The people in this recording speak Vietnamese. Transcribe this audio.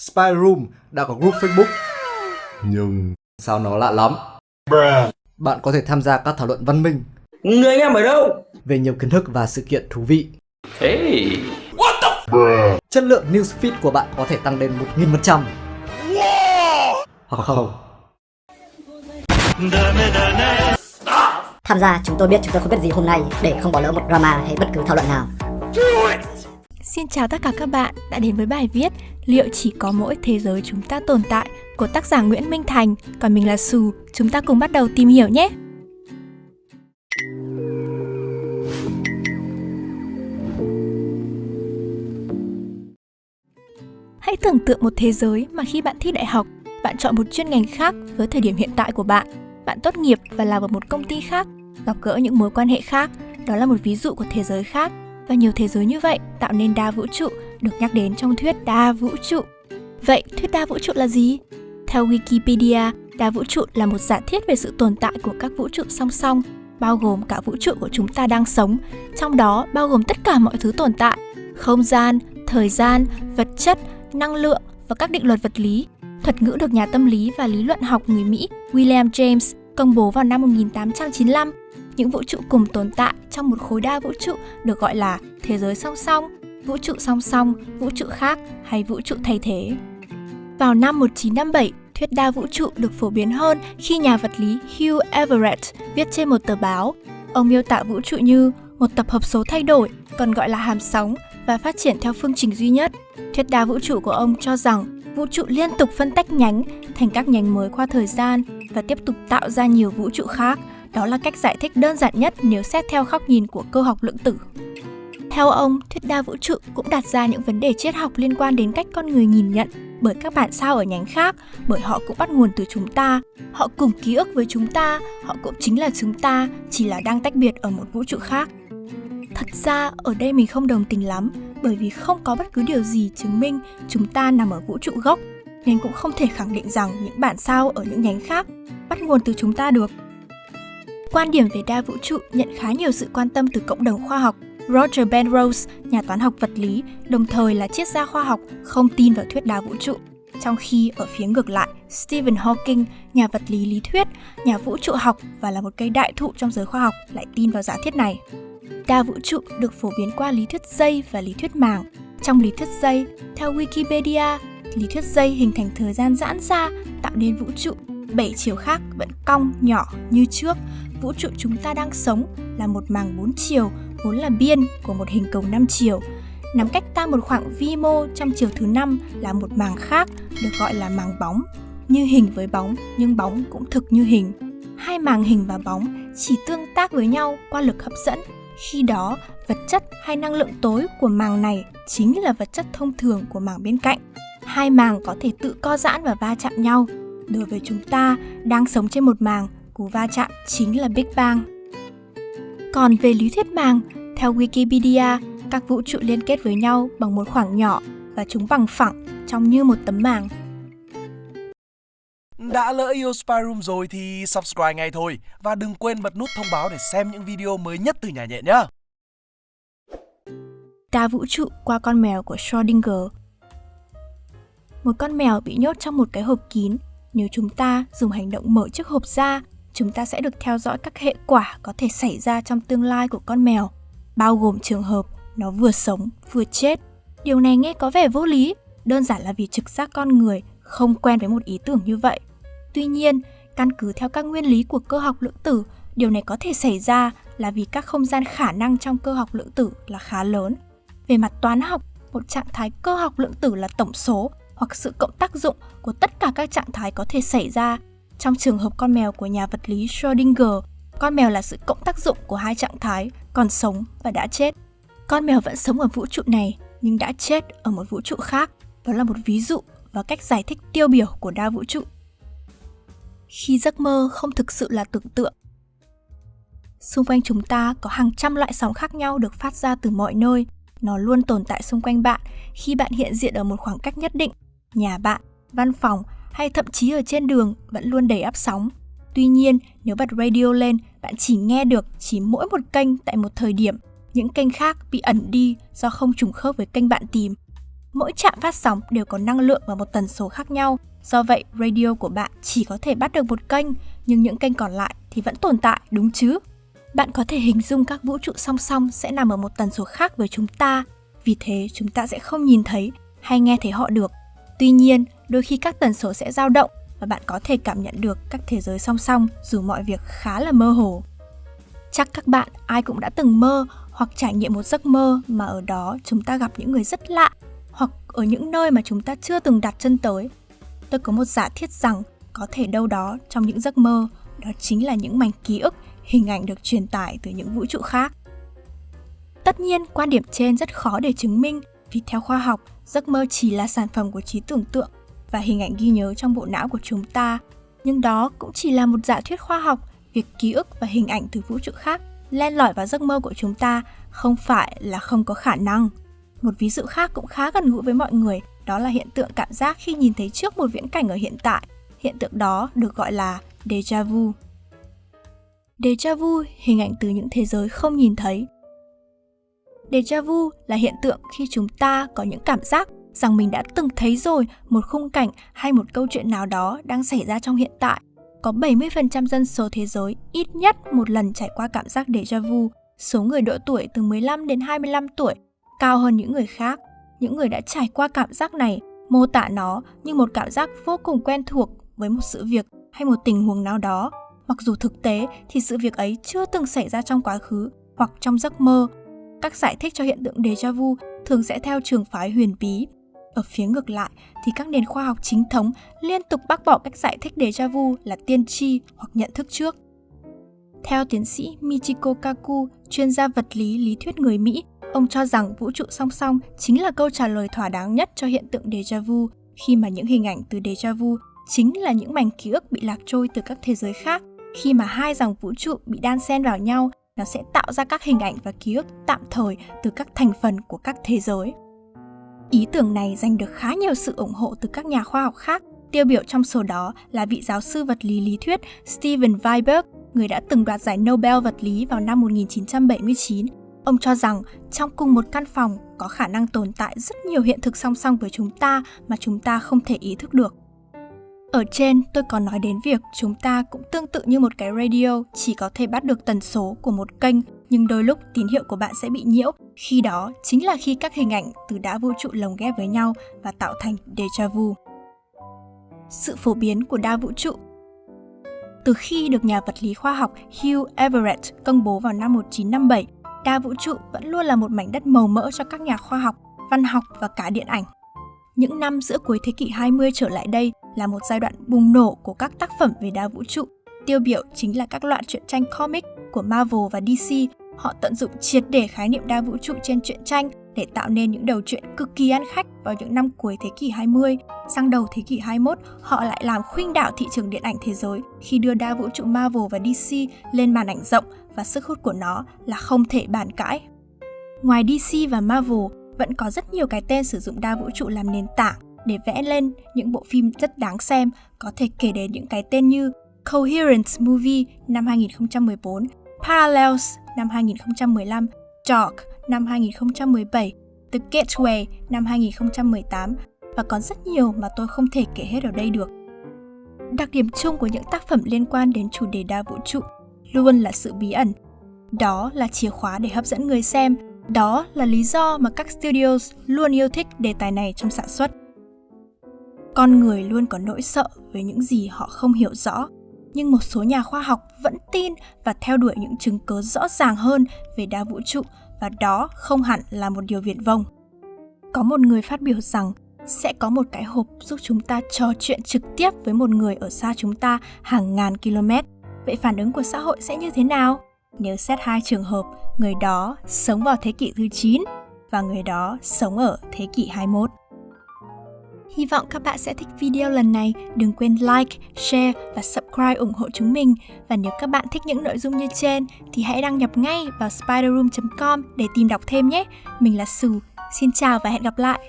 Spy Room đã có group Facebook. Nhưng sao nó lạ lắm? Bạn có thể tham gia các thảo luận văn minh Người anh em ở đâu? về nhiều kiến thức và sự kiện thú vị. Hey. Chất lượng newsfeed của bạn có thể tăng lên 1000%. Hoặc không. Tham gia chúng tôi biết chúng tôi không biết gì hôm nay để không bỏ lỡ một drama hay bất cứ thảo luận nào. Xin chào tất cả các bạn đã đến với bài viết Liệu chỉ có mỗi thế giới chúng ta tồn tại của tác giả Nguyễn Minh Thành, còn mình là Sù. Chúng ta cùng bắt đầu tìm hiểu nhé. Hãy tưởng tượng một thế giới mà khi bạn thi đại học, bạn chọn một chuyên ngành khác với thời điểm hiện tại của bạn. Bạn tốt nghiệp và làm ở một công ty khác, gặp gỡ những mối quan hệ khác. Đó là một ví dụ của thế giới khác và nhiều thế giới như vậy tạo nên đa vũ trụ được nhắc đến trong thuyết đa vũ trụ. Vậy thuyết đa vũ trụ là gì? Theo Wikipedia, đa vũ trụ là một giả thiết về sự tồn tại của các vũ trụ song song, bao gồm cả vũ trụ của chúng ta đang sống, trong đó bao gồm tất cả mọi thứ tồn tại, không gian, thời gian, vật chất, năng lượng và các định luật vật lý. Thuật ngữ được nhà tâm lý và lý luận học người Mỹ William James công bố vào năm 1895 những vũ trụ cùng tồn tại trong một khối đa vũ trụ được gọi là thế giới song song, vũ trụ song song, vũ trụ khác hay vũ trụ thay thế. Vào năm 1957, thuyết đa vũ trụ được phổ biến hơn khi nhà vật lý Hugh Everett viết trên một tờ báo. Ông miêu tả vũ trụ như một tập hợp số thay đổi, còn gọi là hàm sóng và phát triển theo phương trình duy nhất. Thuyết đa vũ trụ của ông cho rằng vũ trụ liên tục phân tách nhánh thành các nhánh mới qua thời gian và tiếp tục tạo ra nhiều vũ trụ khác. Đó là cách giải thích đơn giản nhất nếu xét theo góc nhìn của cơ học lượng tử. Theo ông, thuyết đa vũ trụ cũng đặt ra những vấn đề triết học liên quan đến cách con người nhìn nhận bởi các bản sao ở nhánh khác, bởi họ cũng bắt nguồn từ chúng ta, họ cùng ký ức với chúng ta, họ cũng chính là chúng ta, chỉ là đang tách biệt ở một vũ trụ khác. Thật ra, ở đây mình không đồng tình lắm, bởi vì không có bất cứ điều gì chứng minh chúng ta nằm ở vũ trụ gốc, nên cũng không thể khẳng định rằng những bản sao ở những nhánh khác bắt nguồn từ chúng ta được. Quan điểm về đa vũ trụ nhận khá nhiều sự quan tâm từ cộng đồng khoa học. Roger Penrose, nhà toán học vật lý, đồng thời là triết gia khoa học, không tin vào thuyết đa vũ trụ. Trong khi ở phía ngược lại, Stephen Hawking, nhà vật lý lý thuyết, nhà vũ trụ học và là một cây đại thụ trong giới khoa học lại tin vào giả thiết này. Đa vũ trụ được phổ biến qua lý thuyết dây và lý thuyết màng. Trong lý thuyết dây, theo Wikipedia, lý thuyết dây hình thành thời gian giãn ra tạo nên vũ trụ bảy chiều khác vẫn cong nhỏ như trước vũ trụ chúng ta đang sống là một màng bốn chiều vốn là biên của một hình cầu 5 chiều. Nằm cách ta một khoảng vi mô trong chiều thứ năm là một màng khác được gọi là màng bóng. Như hình với bóng nhưng bóng cũng thực như hình. Hai màng hình và bóng chỉ tương tác với nhau qua lực hấp dẫn. Khi đó, vật chất hay năng lượng tối của màng này chính là vật chất thông thường của màng bên cạnh. Hai màng có thể tự co giãn và va chạm nhau. Đối với chúng ta đang sống trên một màng cú va chạm chính là Big Bang. Còn về lý thuyết màng, theo Wikipedia, các vũ trụ liên kết với nhau bằng một khoảng nhỏ và chúng bằng phẳng trông như một tấm màng. Đã lỡ yêu Spy Room rồi thì subscribe ngay thôi và đừng quên bật nút thông báo để xem những video mới nhất từ nhà nhện nhé. Đa vũ trụ qua con mèo của Schrödinger Một con mèo bị nhốt trong một cái hộp kín. Nếu chúng ta dùng hành động mở chiếc hộp ra chúng ta sẽ được theo dõi các hệ quả có thể xảy ra trong tương lai của con mèo, bao gồm trường hợp nó vừa sống vừa chết. Điều này nghe có vẻ vô lý, đơn giản là vì trực giác con người không quen với một ý tưởng như vậy. Tuy nhiên, căn cứ theo các nguyên lý của cơ học lượng tử, điều này có thể xảy ra là vì các không gian khả năng trong cơ học lượng tử là khá lớn. Về mặt toán học, một trạng thái cơ học lượng tử là tổng số hoặc sự cộng tác dụng của tất cả các trạng thái có thể xảy ra trong trường hợp con mèo của nhà vật lý Schrödinger, con mèo là sự cộng tác dụng của hai trạng thái, còn sống và đã chết. Con mèo vẫn sống ở vũ trụ này nhưng đã chết ở một vũ trụ khác. Đó là một ví dụ và cách giải thích tiêu biểu của đa vũ trụ. Khi giấc mơ không thực sự là tưởng tượng, xung quanh chúng ta có hàng trăm loại sóng khác nhau được phát ra từ mọi nơi. Nó luôn tồn tại xung quanh bạn khi bạn hiện diện ở một khoảng cách nhất định. Nhà bạn, văn phòng hay thậm chí ở trên đường vẫn luôn đầy áp sóng. Tuy nhiên, nếu bật radio lên, bạn chỉ nghe được chỉ mỗi một kênh tại một thời điểm. Những kênh khác bị ẩn đi do không trùng khớp với kênh bạn tìm. Mỗi trạm phát sóng đều có năng lượng và một tần số khác nhau, do vậy radio của bạn chỉ có thể bắt được một kênh, nhưng những kênh còn lại thì vẫn tồn tại, đúng chứ? Bạn có thể hình dung các vũ trụ song song sẽ nằm ở một tần số khác với chúng ta, vì thế chúng ta sẽ không nhìn thấy hay nghe thấy họ được. Tuy nhiên, đôi khi các tần số sẽ dao động và bạn có thể cảm nhận được các thế giới song song dù mọi việc khá là mơ hồ. Chắc các bạn ai cũng đã từng mơ hoặc trải nghiệm một giấc mơ mà ở đó chúng ta gặp những người rất lạ hoặc ở những nơi mà chúng ta chưa từng đặt chân tới. Tôi có một giả thiết rằng có thể đâu đó trong những giấc mơ đó chính là những mảnh ký ức, hình ảnh được truyền tải từ những vũ trụ khác. Tất nhiên, quan điểm trên rất khó để chứng minh vì theo khoa học, giấc mơ chỉ là sản phẩm của trí tưởng tượng và hình ảnh ghi nhớ trong bộ não của chúng ta. Nhưng đó cũng chỉ là một giả thuyết khoa học, việc ký ức và hình ảnh từ vũ trụ khác len lỏi vào giấc mơ của chúng ta không phải là không có khả năng. Một ví dụ khác cũng khá gần gũi với mọi người, đó là hiện tượng cảm giác khi nhìn thấy trước một viễn cảnh ở hiện tại. Hiện tượng đó được gọi là déjà vu. Déjà vu hình ảnh từ những thế giới không nhìn thấy. Deja vu là hiện tượng khi chúng ta có những cảm giác rằng mình đã từng thấy rồi một khung cảnh hay một câu chuyện nào đó đang xảy ra trong hiện tại. Có 70% dân số thế giới ít nhất một lần trải qua cảm giác déjà vu. Số người độ tuổi từ 15 đến 25 tuổi cao hơn những người khác. Những người đã trải qua cảm giác này mô tả nó như một cảm giác vô cùng quen thuộc với một sự việc hay một tình huống nào đó, mặc dù thực tế thì sự việc ấy chưa từng xảy ra trong quá khứ hoặc trong giấc mơ. Các giải thích cho hiện tượng déjà vu thường sẽ theo trường phái huyền bí. Ở phía ngược lại thì các nền khoa học chính thống liên tục bác bỏ cách giải thích déjà vu là tiên tri hoặc nhận thức trước. Theo tiến sĩ Michiko Kaku, chuyên gia vật lý lý thuyết người Mỹ, ông cho rằng vũ trụ song song chính là câu trả lời thỏa đáng nhất cho hiện tượng déjà vu khi mà những hình ảnh từ déjà vu chính là những mảnh ký ức bị lạc trôi từ các thế giới khác. Khi mà hai dòng vũ trụ bị đan xen vào nhau, nó sẽ tạo ra các hình ảnh và ký ức tạm thời từ các thành phần của các thế giới. Ý tưởng này giành được khá nhiều sự ủng hộ từ các nhà khoa học khác, tiêu biểu trong số đó là vị giáo sư vật lý lý thuyết Steven Weinberg, người đã từng đoạt giải Nobel vật lý vào năm 1979. Ông cho rằng trong cùng một căn phòng có khả năng tồn tại rất nhiều hiện thực song song với chúng ta mà chúng ta không thể ý thức được. Ở trên, tôi có nói đến việc chúng ta cũng tương tự như một cái radio chỉ có thể bắt được tần số của một kênh, nhưng đôi lúc tín hiệu của bạn sẽ bị nhiễu. Khi đó chính là khi các hình ảnh từ đá vũ trụ lồng ghép với nhau và tạo thành déjà vu. Sự phổ biến của đa vũ trụ Từ khi được nhà vật lý khoa học Hugh Everett công bố vào năm 1957, đa vũ trụ vẫn luôn là một mảnh đất màu mỡ cho các nhà khoa học, văn học và cả điện ảnh. Những năm giữa cuối thế kỷ 20 trở lại đây là một giai đoạn bùng nổ của các tác phẩm về đa vũ trụ. Tiêu biểu chính là các loại truyện tranh comic của Marvel và DC. Họ tận dụng triệt để khái niệm đa vũ trụ trên truyện tranh để tạo nên những đầu truyện cực kỳ ăn khách vào những năm cuối thế kỷ 20. Sang đầu thế kỷ 21, họ lại làm khuynh đảo thị trường điện ảnh thế giới khi đưa đa vũ trụ Marvel và DC lên màn ảnh rộng và sức hút của nó là không thể bàn cãi. Ngoài DC và Marvel, vẫn có rất nhiều cái tên sử dụng đa vũ trụ làm nền tảng để vẽ lên những bộ phim rất đáng xem, có thể kể đến những cái tên như Coherence Movie năm 2014, Parallels năm 2015, Dark năm 2017, The Gateway năm 2018 và còn rất nhiều mà tôi không thể kể hết ở đây được. Đặc điểm chung của những tác phẩm liên quan đến chủ đề đa vũ trụ luôn là sự bí ẩn. Đó là chìa khóa để hấp dẫn người xem đó là lý do mà các studios luôn yêu thích đề tài này trong sản xuất. Con người luôn có nỗi sợ về những gì họ không hiểu rõ, nhưng một số nhà khoa học vẫn tin và theo đuổi những chứng cứ rõ ràng hơn về đa vũ trụ và đó không hẳn là một điều viển vông. Có một người phát biểu rằng sẽ có một cái hộp giúp chúng ta trò chuyện trực tiếp với một người ở xa chúng ta hàng ngàn km. Vậy phản ứng của xã hội sẽ như thế nào? Nếu xét hai trường hợp, người đó sống vào thế kỷ thứ 9 và người đó sống ở thế kỷ 21. Hy vọng các bạn sẽ thích video lần này. Đừng quên like, share và subscribe ủng hộ chúng mình. Và nếu các bạn thích những nội dung như trên thì hãy đăng nhập ngay vào spiderroom.com để tìm đọc thêm nhé. Mình là Sù. Xin chào và hẹn gặp lại.